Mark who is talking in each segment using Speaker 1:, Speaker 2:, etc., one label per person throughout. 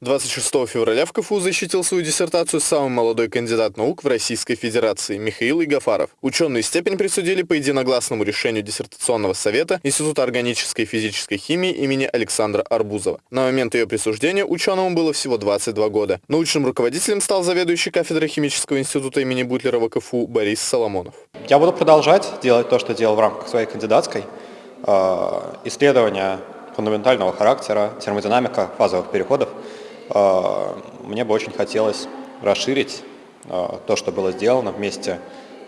Speaker 1: 26 февраля в КФУ защитил свою диссертацию самый молодой кандидат наук в Российской Федерации Михаил Игафаров. Ученые степень присудили по единогласному решению диссертационного совета Института органической и физической химии имени Александра Арбузова. На момент ее присуждения ученому было всего 22 года. Научным руководителем стал заведующий кафедрой химического института имени Бутлерова КФУ Борис Соломонов.
Speaker 2: Я буду продолжать делать то, что делал в рамках своей кандидатской. Э, исследования фундаментального характера, термодинамика фазовых переходов – а, мне бы очень хотелось расширить а, то, что было сделано вместе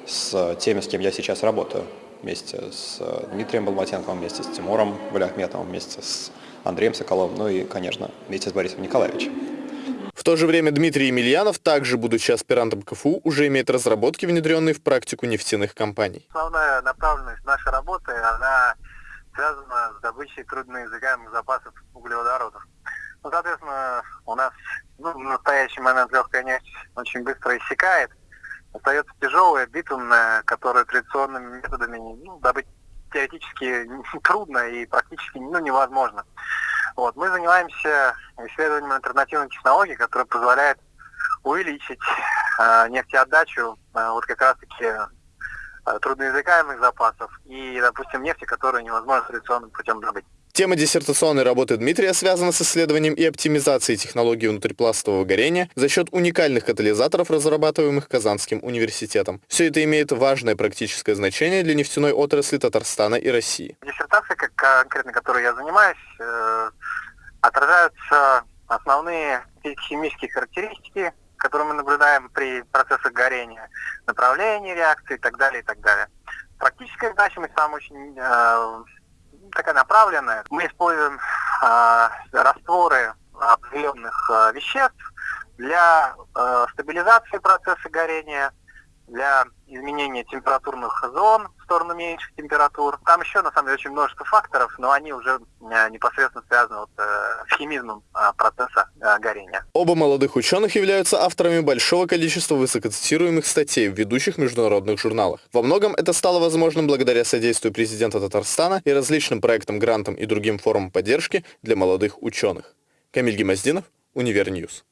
Speaker 2: с теми, с кем я сейчас работаю. Вместе с Дмитрием Балматенковым, вместе с Тимуром Валяхметовым, вместе с Андреем Соколовым, ну и, конечно, вместе с Борисом Николаевичем.
Speaker 1: В то же время Дмитрий Емельянов, также будучи аспирантом КФУ, уже имеет разработки, внедренные в практику нефтяных компаний.
Speaker 3: Основная направленность нашей работы, она связана с добычей трудноизыгаемых запасов углеводородов. Ну, соответственно, у нас ну, в настоящий момент легкая нефть очень быстро иссякает. Остается тяжелая, битумная, которую традиционными методами ну, добыть теоретически трудно и практически ну, невозможно. Вот. Мы занимаемся исследованием альтернативных технологий, которые позволяют увеличить э, нефтеотдачу э, вот как раз-таки э, трудноязыкаемых запасов и, допустим, нефти, которую невозможно традиционным путем добыть.
Speaker 1: Тема диссертационной работы Дмитрия связана с исследованием и оптимизацией технологий внутрипластового горения за счет уникальных катализаторов, разрабатываемых Казанским университетом. Все это имеет важное практическое значение для нефтяной отрасли Татарстана и России.
Speaker 3: Диссертация, как конкретно которой я занимаюсь, э, отражаются основные химические характеристики, которые мы наблюдаем при процессах горения, направление реакции и так далее, и так далее. Практическая значимость там очень э, такая направленная. Мы используем э, растворы определенных э, веществ для э, стабилизации процесса горения, для изменения температурных зон в сторону меньших температур. Там еще, на самом деле, очень множество факторов, но они уже э, непосредственно связаны вот, э, с химизмом э, процесса горения.
Speaker 1: Оба молодых ученых являются авторами большого количества высокоцитируемых статей в ведущих международных журналах. Во многом это стало возможным благодаря содействию президента Татарстана и различным проектам, грантам и другим формам поддержки для молодых ученых. Камиль Гемоздинов, Univer News.